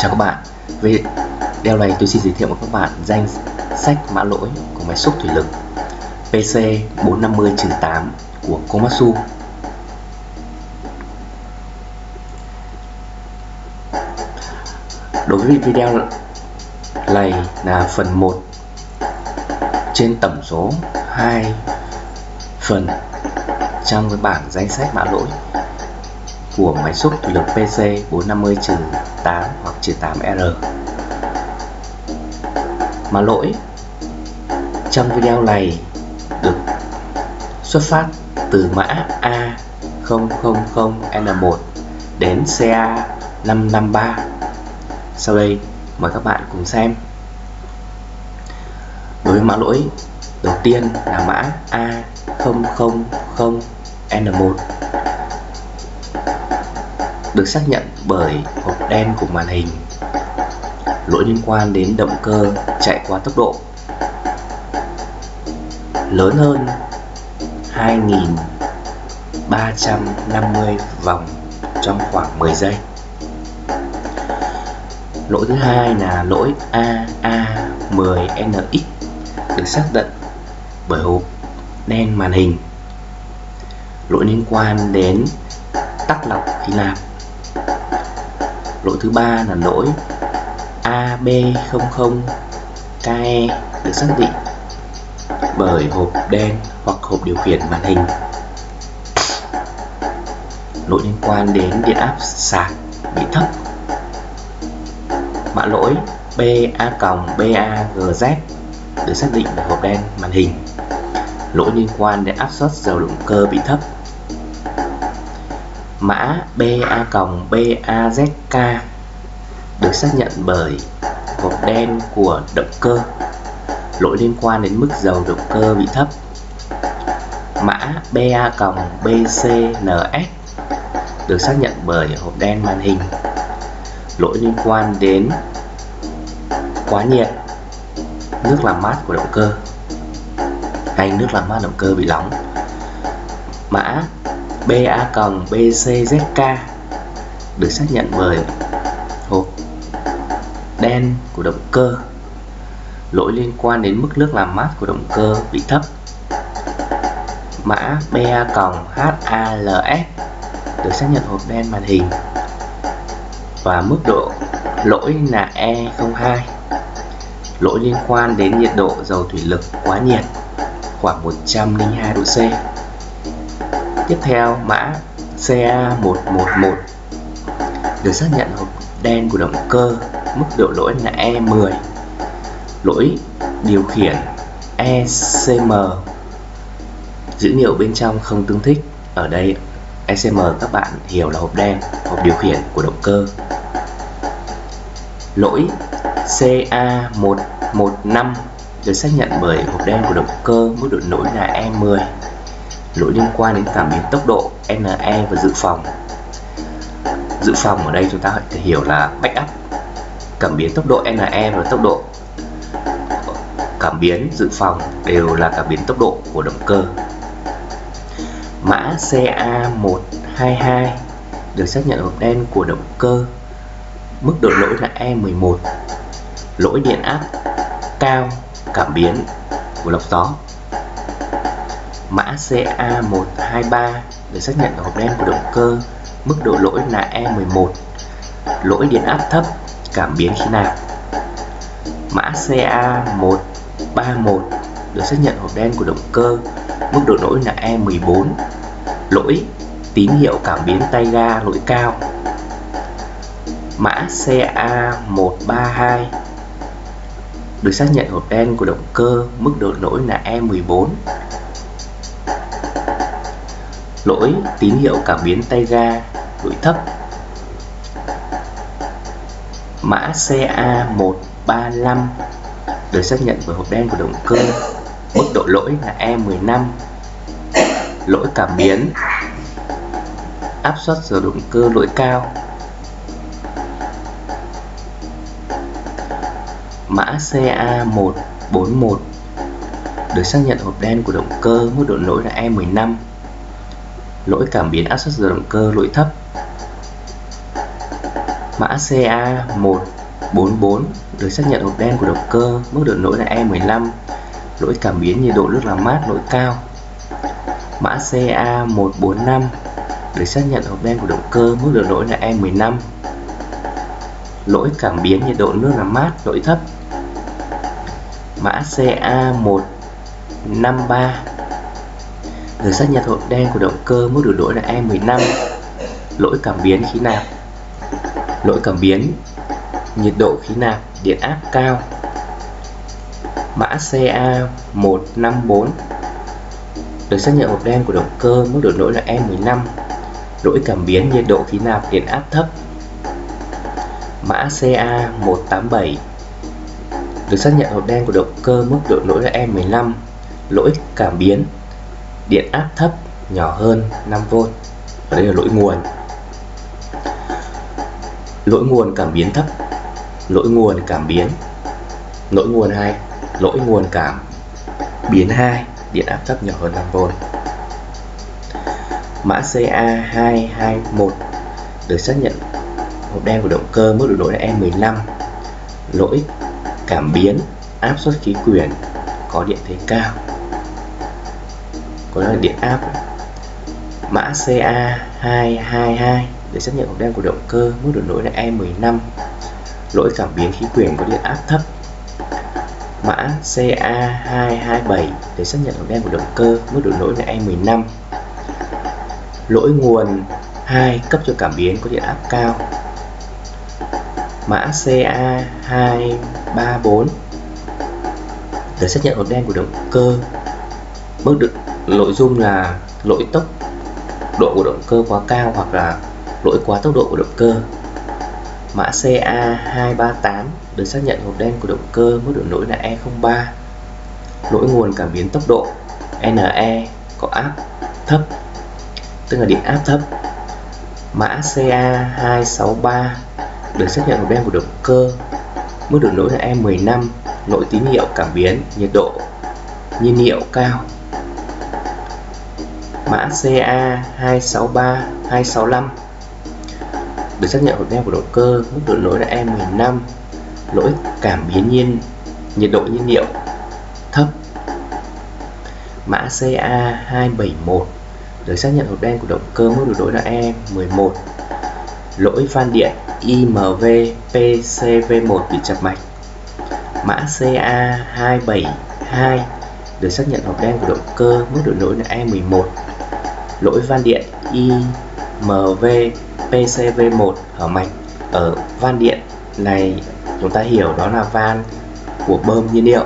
Chào các bạn. Về Video này tôi xin giới thiệu với các bạn danh sách mã lỗi của máy xúc thủy lực PC450-8 của Komatsu. Đối với video này là phần 1 trên tổng số 2 phần trong cái bảng danh sách mã lỗi của máy xúc thủy lực PC 450-8 hoặc 8R. Mà lỗi, trong video này được xuất phát từ mã A000N1 đến CA553. Sau đây, mời các bạn cùng xem. Đối với mã lỗi, đầu tiên là mã A000N1 được xác nhận bởi hộp đen của màn hình. Lỗi liên quan đến động cơ chạy qua tốc độ. Lớn hơn 2.350 vòng trong khoảng 10 giây. Lỗi thứ hai là lỗi AA10NX được xác định bởi hộp đen màn hình. Lỗi liên quan đến tắc lọc khí nạp lỗi thứ ba là lỗi AB00KE được xác định bởi hộp đen hoặc hộp điều khiển màn hình. Lỗi liên quan đến điện áp sạc bị thấp. Mã lỗi BA-BAGZ được xác định bởi hộp đen màn hình. Lỗi liên quan đến áp suất dầu động cơ bị thấp mã BA cộng BAZK được xác nhận bởi hộp đen của động cơ. Lỗi liên quan đến mức dầu động cơ bị thấp. Mã BA cộng BCNS được xác nhận bởi hộp đen màn hình. Lỗi liên quan đến quá nhiệt, nước làm mát của động cơ. Hay nước làm mát động cơ bị nóng mã BA-BCZK được xác nhận bởi hộp đen của động cơ. Lỗi liên quan đến mức nước làm mát của động cơ bị thấp. Mã BA-HALS được xác nhận hộp đen màn hình và mức độ lỗi là E02 lỗi liên quan đến nhiệt độ dầu thủy lực quá nhiệt, khoảng 102 độ C. Tiếp theo mã CA111 được xác nhận hộp đen của động cơ, mức độ lỗi là E10. Lỗi điều khiển ECM dữ liệu bên trong không tương thích. Ở đây ECM các bạn hiểu là hộp đen, hộp điều khiển của động cơ. Lỗi CA115 được xác nhận bởi hộp đen của động cơ, mức độ lỗi là E10 lỗi liên quan đến cảm biến tốc độ NE và dự phòng. Dự phòng ở đây chúng ta phải hiểu là backup, cảm biến tốc độ NE và tốc độ cảm biến dự phòng đều là cảm biến tốc độ của động cơ. Mã CA122 được xác nhận hộp đen của động cơ. Mức độ lỗi là E11 lỗi điện áp cao, cảm biến của lọc gió. Mã CA123 e được xác nhận hộp đen của động cơ, mức độ lỗi là E11, lỗi điện áp thấp, cảm biến khí nạp. Mã CA131 được xác nhận hộp đen của động cơ, mức độ lỗi là E14, lỗi tín hiệu cảm biến tay ga lỗi cao. Mã CA132 được xác nhận hộp đen của động cơ, mức độ lỗi là E14, lỗi, tín hiệu cảm biến tay ga, lỗi thấp. Mã CA135 được xác nhận bởi hộp đen của động cơ. Mức độ lỗi là E15 lỗi cảm biến. Áp suất giờ động cơ lỗi cao. Mã CA141 được xác nhận hộp đen của động cơ, mức độ lỗi là E15 lỗi cảm biến áp suất dầu động cơ lỗi thấp. Mã CA144 được xác nhận hộp đen của động cơ, mức độ lỗi là E15, lỗi cảm biến nhiệt độ nước làm mát lỗi cao. Mã CA145 được xác nhận hộp đen của động cơ, mức độ lỗi là E15, lỗi cảm biến nhiệt độ nước làm mát lỗi thấp. Mã CA153 được xác nhận hộp đen của động cơ, mức độ lỗi là E15, lỗi cảm biến khí nạp lỗi cảm biến nhiệt độ khí nạp điện áp cao. Mã CA154 được xác nhận hộp đen của động cơ mức độ lỗi là E15 lỗi cảm biến nhiệt độ khí nạp điện áp thấp. Mã CA187 được xác nhận hộp đen của động cơ mức độ lỗi là E15 lỗi cảm biến điện áp thấp nhỏ hơn 5V và đây là lỗi nguồn. Lỗi nguồn cảm biến thấp, lỗi nguồn cảm biến. Lỗi nguồn 2 lỗi nguồn cảm biến 2 điện áp thấp nhỏ hơn 5V mã CA221 được xác nhận hộp đen của động cơ mức độ lỗi là E15 lỗi cảm biến áp suất khí quyển có điện thế cao. Có là điện áp mã CA222 để xác nhận hộp đen của động cơ mức độ lỗi là E15 lỗi cảm biến khí quyển có điện áp thấp. Mã CA227 để xác nhận hộp đen của động cơ mức độ lỗi là E15 lỗi nguồn 2 cấp cho cảm biến có điện áp cao. Mã CA234 để xác nhận hộp đen của động cơ. Mức độ nội dung là lỗi tốc độ của động cơ quá cao hoặc là lỗi quá tốc độ của động cơ. Mã CA238 được xác nhận hộp đen của động cơ mức độ lỗi là E03 lỗi nguồn cảm biến tốc độ NE có áp thấp, tức là điện áp thấp. Mã CA263 được xác nhận hộp đen của động cơ mức độ lỗi là E15 lỗi tín hiệu cảm biến, nhiệt độ, nhiên liệu cao mã CA263 265 được xác nhận hộp đen của động cơ, mức độ lỗi là E15 lỗi cảm biến nhiên, nhiệt độ nhiên liệu thấp. Mã CA271 được xác nhận hộp đen của động cơ, mức độ lỗi là E11 lỗi van điện IMV PCV1 bị chập mạch. Mã CA272 được xác nhận hộp đen của động cơ, mức độ lỗi là E11 lỗi van điện IMV PCV1 hở mạch ở van điện này, chúng ta hiểu đó là van của bơm nhiên liệu.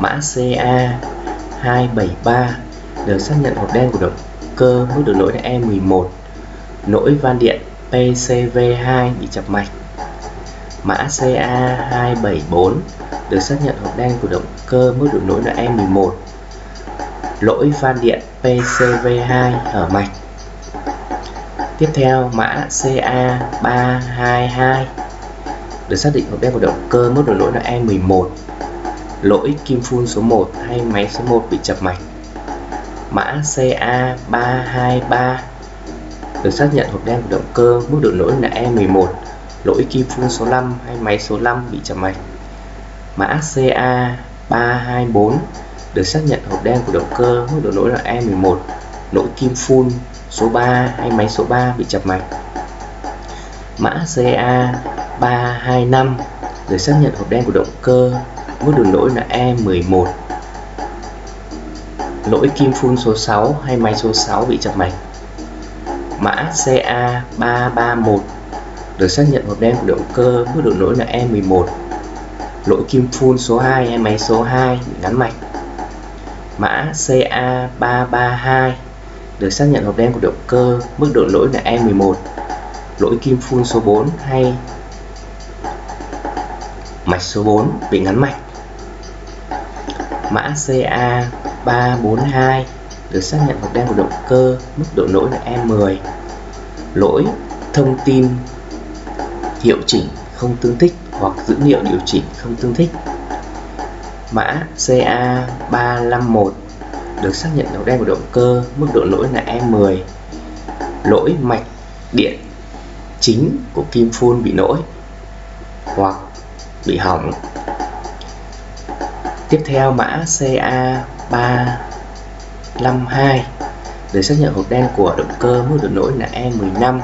Mã CA273 được xác nhận hộp đen của động cơ mức độ lỗi là E11 lỗi van điện PCV2 bị chập mạch. Mã CA274 được xác nhận hộp đen của động cơ mức độ lỗi là E11 lỗi van điện PCV2 hở mạch. Tiếp theo, mã CA322 được xác định hộp đen của động cơ mức độ lỗi là E11 lỗi kim phun số 1 hay máy số 1 bị chập mạch. Mã CA323 được xác nhận hộp đen của động cơ mức độ lỗi là E11 lỗi kim phun số 5 hay máy số 5 bị chập mạch. Mã CA324 được xác nhận hộp đen của động cơ mức độ lỗi là E11 lỗi kim phun số 3 hay máy số 3 bị chập mạch. Mã CA325 Được xác nhận hộp đen của động cơ mức độ lỗi là E11 lỗi kim phun số 6 hay máy số 6 bị chập mạch. Mã CA331 được xác nhận hộp đen của động cơ mức độ lỗi là E11 lỗi kim phun số 2 hay máy số 2 bị ngắn mạch mã CA332 được xác nhận hộp đen của động cơ mức độ lỗi là E11 lỗi kim phun số 4 hay mạch số 4 bị ngắn mạch. Mã CA342 được xác nhận hộp đen của động cơ mức độ lỗi là E10 lỗi thông tin hiệu chỉnh không tương thích hoặc dữ liệu điều chỉnh không tương thích mã CA351 được xác nhận đầu đen của động cơ, mức độ lỗi là E10 lỗi mạch điện chính của kim phun bị lỗi hoặc bị hỏng. Tiếp theo, mã CA352 được xác nhận hộp đen của động cơ, mức độ lỗi là E15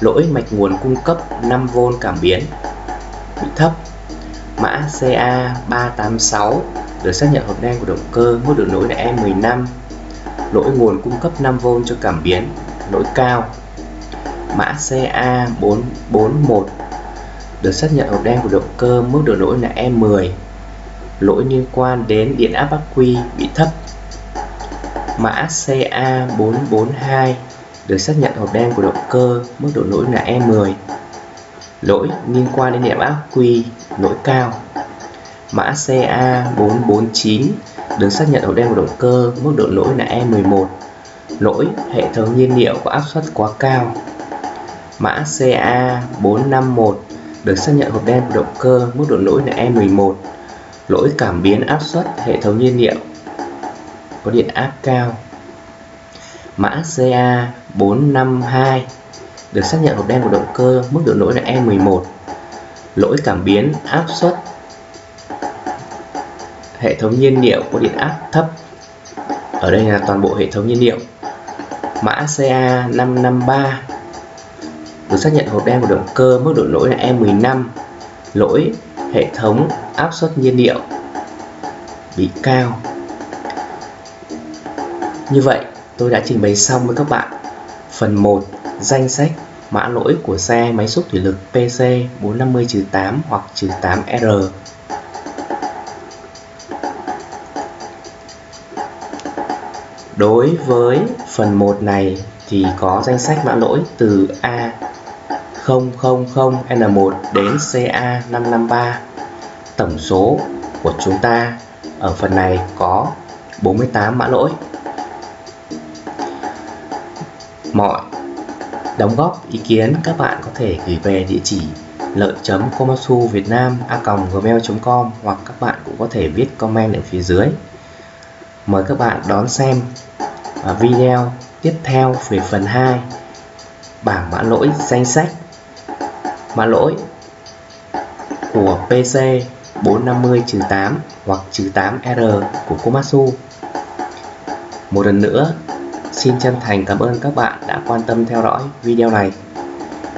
lỗi mạch nguồn cung cấp 5V cảm biến bị thấp mã e CA386 được xác nhận hộp đen của động cơ mức độ lỗi là E15 lỗi nguồn cung cấp 5V cho cảm biến, lỗi cao. Mã CA441 được xác nhận hộp đen của động cơ mức độ lỗi là E10 lỗi liên quan đến điện áp ắc quy bị thấp. Mã CA442 được xác nhận hộp đen của động cơ mức độ lỗi là E10 lỗi liên quan đến điện áp quy lỗi cao. Mã e CA449 được xác nhận hộp đen của động cơ, mức độ lỗi là E11 lỗi, hệ thống nhiên liệu có áp suất quá cao. Mã CA451 được xác nhận hộp đen của động cơ, mức độ lỗi là E11 lỗi cảm biến áp suất hệ thống nhiên liệu có điện áp cao. Mã CA452 được xác nhận hộp đen của động cơ mức độ lỗi là E11 lỗi cảm biến áp suất hệ thống nhiên liệu có điện áp thấp. Ở đây là toàn bộ hệ thống nhiên liệu. Mã CA553 được xác nhận hộp đen của động cơ mức độ lỗi là E15 lỗi hệ thống áp suất nhiên liệu bị cao. Như vậy, tôi đã trình bày xong với các bạn phần 1 danh sách mã lỗi của xe máy xúc thủy lực PC 450-8 hoặc 8R Đối với phần 1 này thì có danh sách mã lỗi từ A000N1 đến CA553 Tổng số của chúng ta ở phần này có 48 mã lỗi. Mọi đóng góp ý kiến, các bạn có thể gửi về địa chỉ lợi.komatsu việt nam a gmail.com hoặc các bạn cũng có thể viết comment ở phía dưới. Mời các bạn đón xem à, video tiếp theo về phần 2 bảng mã lỗi danh sách. Mã lỗi của PC 450-8 hoặc 8R của Komatsu. Một lần nữa Xin chân thành cảm ơn các bạn đã quan tâm theo dõi video này.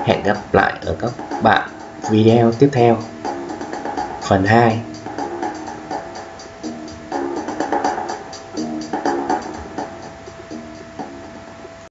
Hẹn gặp lại ở các bạn video tiếp theo. Phần 2